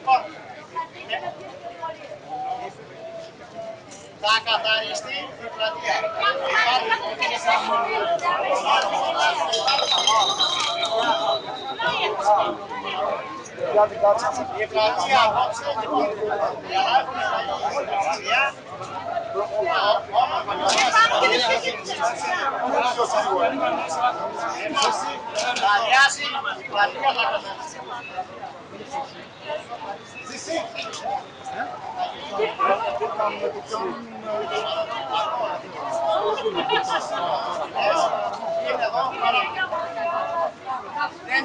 Λοιπόν, θα καθαριστεί η πλατεία. Η πλατεία απόψε, λοιπόν, για να έχουμε πλατεία, θα αδειάσει η πλατεία θα καθαριστεί. Είναι εδώ, δεν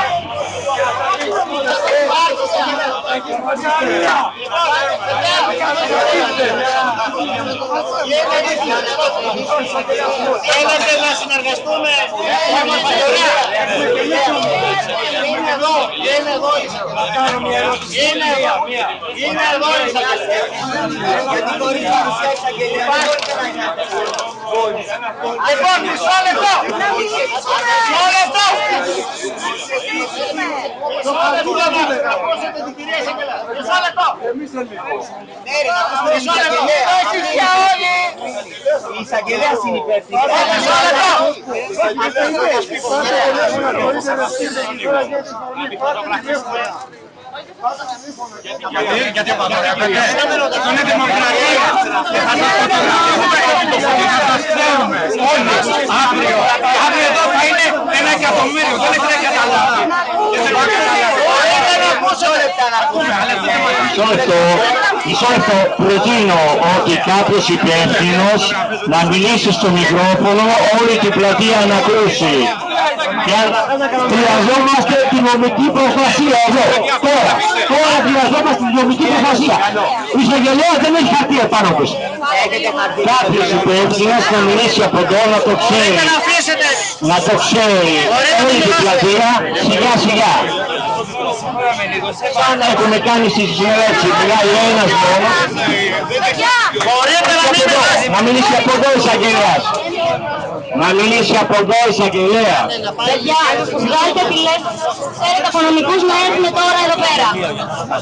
θέλετε, αν θέλετε, λοιπόν, αν θέλετε, ένα Κυριάκο, αν δεν θέλετε, αν θέλετε, να μην Θέλετε να συνεργαστούμε; Είναι εδώ, είναι εδώ. Είναι εδώ, είναι εδώ. Γιατί χωρίς παρουσία εισαγγελία Λοιπόν, μισό λεπτό. Μισό λεπτό Να ακούσετε την κυρία εισαγγελέα Μισό λεπτό Μισό λεπτό Έχεις για όλοι Η εισαγγελέα είναι υπεύθυνη. Μισό λεπτό Γιατί, γιατί απαγορεύεται. Είναι δημοκρατία. Και θα σας φωτογραφούμε. Θα σας ξέρουμε. Όλοι. Αύριο. Αύριο εδώ θα είναι ένα εκατομμύριο. Δεν έχετε καταλάβει. Δεν έχετε καταλάβει. Μισό λεπτό, μισό λεπτό. Προτείνω ότι κάποιος υπεύθυνος να μιλήσει στο μικρόφωνο όλη την πλατεία να ακούσει. Και χρειαζόμαστε τη νομική προστασία εδώ. Τώρα, τώρα χρειαζόμαστε τη νομική προστασία. Η εισαγγελέα δεν έχει χαρτί επάνω της. Κάποιος υπεύθυνος να μιλήσει από εδώ να το ξέρει. Να αφήσετε Να το ξέρει όλη την πλατεία σιγά σιγά. Σαν έχουμε κάνει στη συνέλευση, μιλάει ο ένας μόνος. Μπορείτε να μην μιλάτε Να μιλήσει από εδώ η εισαγγελέας. Να μιλήσει από εδώ η εισαγγελέα. Παιδιά, βγάλτε τηλέφωνο. Ξέρετε, από νομικούς να έρθουν τώρα εδώ πέρα.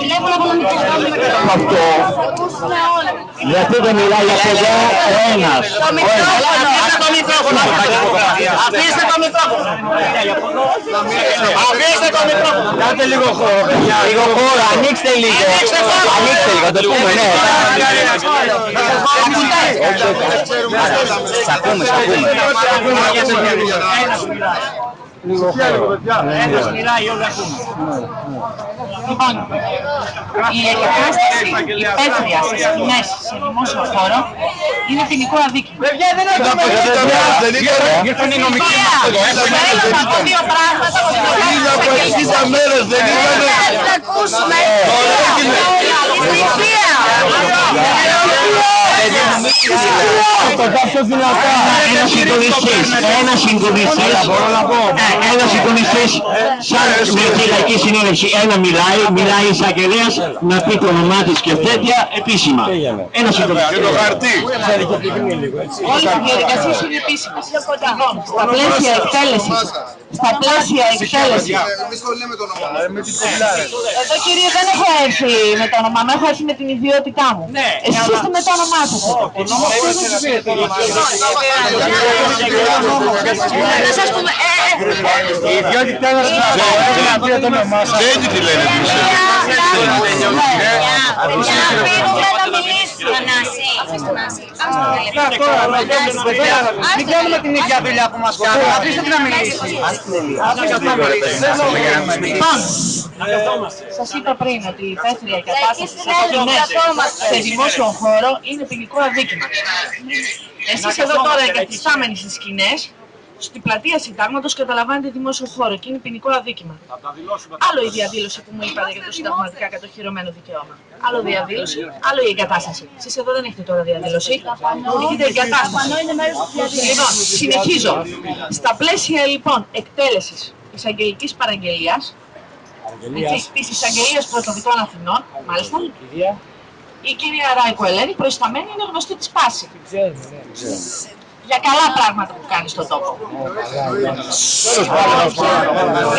Τηλέφωνο από νομικούς να έρθουν εδώ πέρα. Αυτό. Ακούσουμε όλα. Γιατί δεν μιλάει από εδώ ο ένας. Το Ο ένας. Αφήστε το μικρόφωνο. Αφήστε το μικρόφωνο. Αφήστε το μικρόφωνο. Κάντε λίγο χώρο, παιδιά. Λίγο χώρο, ανοίξτε λίγο. Ανοίξτε χώρο. Ανοίξτε λίγο, το πούμε, ναι. Σ' ακούμε, σ' ακούμε. Λίγο χώρο. Ένας μιλάει, όλοι ακούμε. Λοιπόν, η εγκατάσταση υπαίθρια σε σκηνές σε δημόσιο χώρο είναι ποινικό αδίκημα. Παιδιά, δεν έχουμε Ήρθαν οι νομικοί Ωραία. μας εδώ. Θέλω να πω δύο πράγματα που Είναι από 60 μέρες, δεν ήτανε. Θα ακούσουμε. Το κάποιο δυνατά. Ένα συντονιστής, ένα συντονιστής, Ε, ένα συντονιστής, σαν με τη λαϊκή συνέλευση, ένα μιλάει, μιλάει η εισαγγελέας να πει το όνομά της και τέτοια επίσημα. Ένα Και συντονιστής. το χαρτί. Όλες οι διαδικασίες είναι επίσημες. Λοιπόν, στα πλαίσια εκτέλεσης, στα πλαίσια εκτέλεσης. Εμείς το λέμε το όνομα. Με την κομπλάρε. Εδώ κύριε δεν έχω έρθει με το όνομά μου, έχω έρθει με την ιδιότητά μου. Εσείς είστε με το όνομά σας. Να σας πούμε, ε, ε, Η ιδιότητά μας να πει το όνομά σας. Δεν τι λένε εμείς. Μην κάνουμε την ίδια δουλειά που μας κάνει. Αφήστε την να μιλήσει. Λοιπόν, σας είπα πριν ότι η υπαίθρια κατάσταση σε σκηνές σε δημόσιο χώρο. Είναι ποινικό αδίκημα. Εσείς εδώ τώρα εγκατιστάμενοι στις σκηνές στην πλατεία συντάγματος καταλαμβάνεται δημόσιο χώρο και είναι ποινικό αδίκημα. Άλλο η διαδήλωση που μου είπατε για το συνταγματικά κατοχυρωμένο δικαίωμα. Άλλο διαδήλωση, άλλο η εγκατάσταση. Εσείς εδώ δεν έχετε τώρα διαδήλωση. Έχετε εγκατάσταση. Λοιπόν, συνεχίζω. Στα πλαίσια λοιπόν εκτέλεσης εισαγγελικής παραγγελίας της εισαγγελίας πρωτοδικών Αθηνών, μάλιστα, η κυρία Ράικο Ελένη, προϊσταμένη, είναι γνωστή της πάση. Για καλά πράγματα που κάνει στον τόπο.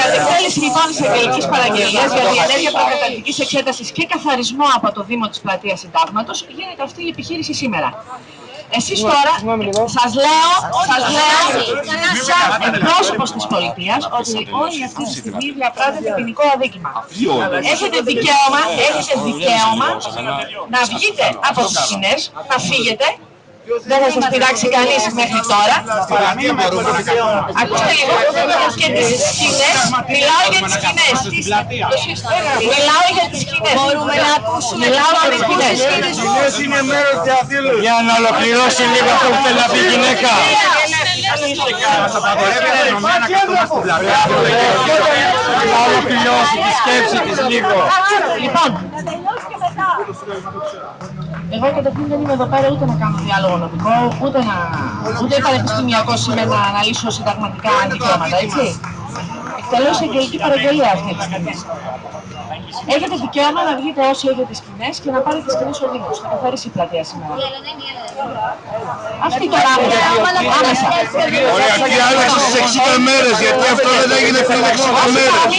Κατ' εκτέλεση λοιπόν τη εισαγγελική παραγγελία για την ενέργεια προκαταρκτική εξέταση και καθαρισμό από το Δήμο τη Πλατεία Συντάγματο, γίνεται αυτή η επιχείρηση σήμερα. Εσείς τώρα, σας λέω, σας λέω, σαν εκπρόσωπος της πολιτείας, ότι όλη αυτή τη στιγμή διαπράττεται ποινικό αδίκημα. Έχετε δικαίωμα, έχετε δικαίωμα να βγείτε από τις σκηνές, να φύγετε, δεν θα σας πειράξει κανείς μέχρι τώρα. Ακούστε λίγο. Και τις σκηνές, μιλάω για τις σκηνές. Μιλάω για τις σκηνές. Μπορούμε να ακούσουμε. Μιλάω για τις σκηνές. Για να ολοκληρώσει λίγο αυτό που θέλει να πει η γυναίκα. Μας απαγορεύει η αστυνομία να καθόμαστε στην πλατεία. Να ολοκληρώσει τη σκέψη της λίγο. Λοιπόν, εγώ καταρχήν δεν είμαι εδώ πέρα ούτε να κάνω διάλογο νομικό, ούτε, να, ούτε πανεπιστημιακό σήμερα να αναλύσω συνταγματικά δικαιώματα, έτσι. Εκτελώς εισαγγελική παραγγελία αυτή τη στιγμή. Έχετε δικαίωμα να βγείτε όσοι έχετε σκηνέ και να πάρετε σκηνέ ο Δήμο. Θα καθαρίσει η πλατεία σήμερα. Αυτή τώρα άμεσα. άμεσα. Ωραία, τι άλλαξε στις 60 μέρες, γιατί αυτό δεν έγινε πριν 60 μέρες.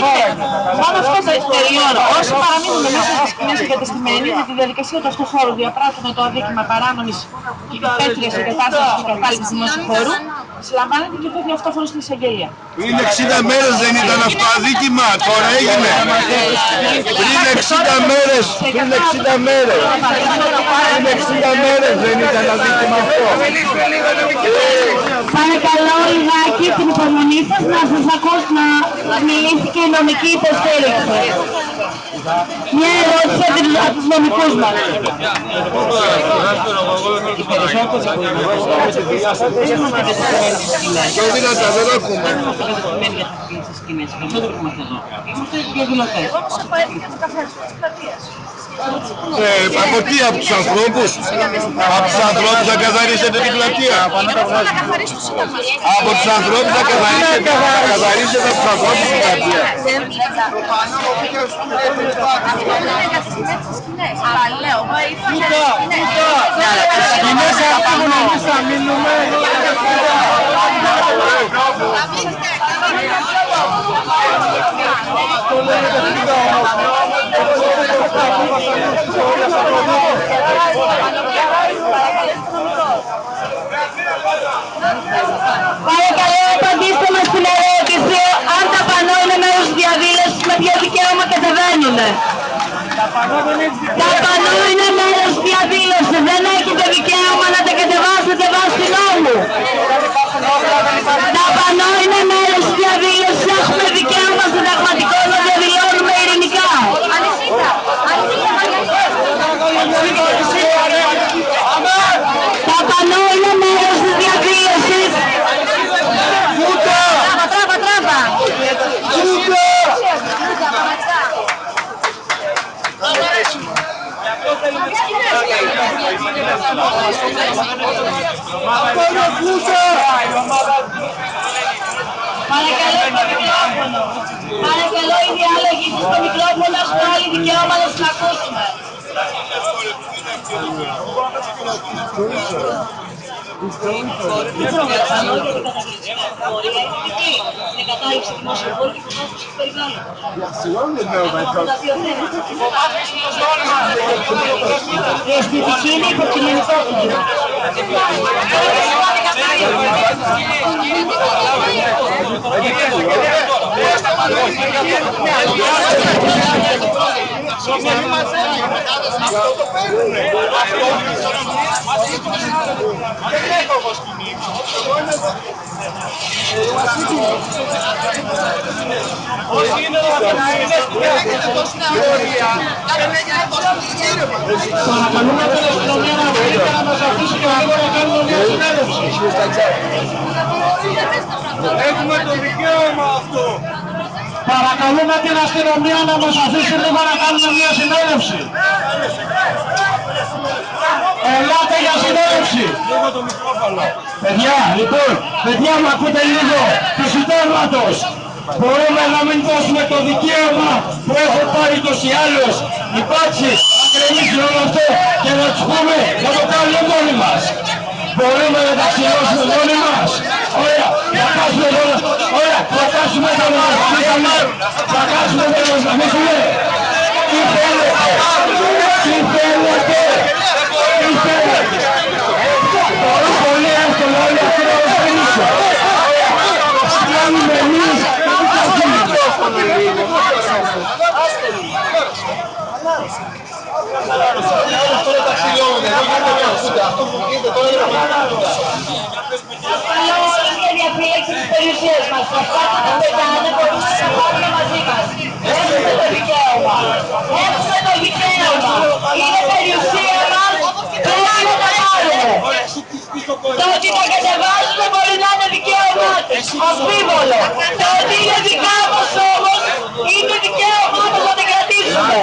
Μόνο αυτό το τελειώνω. Όσοι παραμείνουν μέσα στις σκηνέ εγκατεστημένοι με τη διαδικασία του αυτού χώρου διαπράττουν το αδίκημα παράνομης και υπέτρια εγκατάστασης και κατάληψη δημόσιου χώρου, συλλαμβάνεται και φεύγει αυτόφωνο στην εισαγγελία. Πριν 60 μέρες δεν ήταν αυτό αδίκημα, τώρα έγινε. Πριν 60 μέρες, πριν 60 μέρες. Πριν 60 μέρες δεν ήταν αδίκημα αυτό. Παρακαλώ λιγάκι την υπομονή σας να σας ακούσω να μιλήσει και η νομική υποστήριξη. Μια ερώτηση από τους- από τους νομικούς μας. Πιο δυνατά δεν ακούμε. Είμαστε διαδηλωτές. Ε, από τι, από τους ανθρώπους; Από τους ανθρώπους θα καθαρίσετε την πλατεία. Από τους ανθρώπους θα καθαρίσετε, θα καθαρίσετε από τους ανθρώπους την πλατεία. Σκηνές αφήγουν εμείς θα μείνουμε. Παρακαλώ απαντήστε μας την ερώτηση αν τα πανό είναι μέρος της διαδήλωσης με ποιο δικαίωμα κατεβαίνουν. Τα πανό είναι μέρος της διαδήλωσης. Δεν έχετε δικαίωμα να τα κατεβάσετε βάσει νόμου. Τα πανό είναι μέρος της διαδήλωσης. Έχουμε δικαίωμα συνταγματικό να διαδηλώνουμε ειρηνικά. Τα πανό είναι μέρος της διαδήλωσης. Τράβα, τράβα, τράβα. Παρακαλώ το μικρόφωνο. Παρακαλώ οι διάλογοι σας στο μικρόφωνο έχουμε όλοι δικαίωμα να σας ακούσουμε. 全ソルティスやシールド、これがいて、で、硬い人もしこれに貸してくれない。いや、すごいんだよ、お前。Este Chile porque não está aqui. Κατάληψη δημόσιου χώρου και υποβάθμιση του περιβάλλοντος. Τα δύο θέματα. Η αισθητική είναι υποκειμενικότητα. Παρακαλούμε την αστυνομία να βρει και να μας αφήσει και λίγο να κάνουμε μια συνέλευση. Έχουμε το δικαίωμα αυτό. Παρακαλούμε την αστυνομία να μας αφήσει λίγο να κάνουμε μια συνέλευση. Ελάτε για συνέλευση. Λίγο το μικρόφωνο. Παιδιά, λοιπόν, παιδιά μου ακούτε λίγο του συντάγματος. Μπορούμε να μην δώσουμε το δικαίωμα που έχω πάρει τους ή άλλους. Υπάρξει να κρεμίσει όλο αυτό και να τους πούμε να το κάνουμε μόνοι μας. Μπορούμε να τα ξυλώσουμε μόνοι μας. Ωραία, να κάσουμε τώρα, ωραία, να κάσουμε τώρα να γαμίσουμε. Να κάσουμε τώρα να γαμίσουμε. Τι θέλετε, τι θέλετε, τι θέλετε. Πολύ πολύ εύκολο όλοι αυτοί να μας πείσουν. Κάνουμε εμείς και τι θα γίνει. Τώρα τα ξυλώνουν, εδώ γίνεται μια φούτα. Αυτό που γίνεται τώρα είναι πραγματικά. Καλό είναι η διαφύλαξη της περιουσίας μας. Αυτά που δεν πετάνε μπορούμε να τα πάρουμε μαζί μας. Έχουμε το δικαίωμα. Έχουμε το δικαίωμα. Είναι περιουσία μας. Πρέπει να τα πάρουμε. Το ότι τα κατεβάζουμε μπορεί να είναι δικαίωμά τους. Αμφίβολο. Το ότι είναι δικά μας όμως είναι δικαίωμά μας να την κρατήσουμε.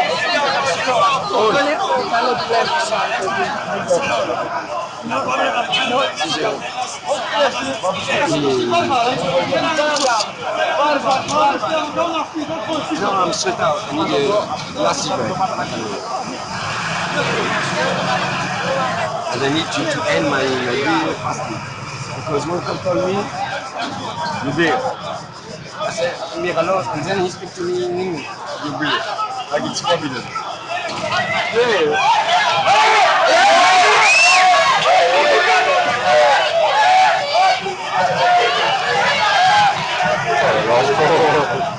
No, I'm out. And I need to, to end my, my video fasting. Because one come told me, you beer. I said, Miralo, and then he speak to me in English. You beer. Like it's forbidden. Yeah. Δεν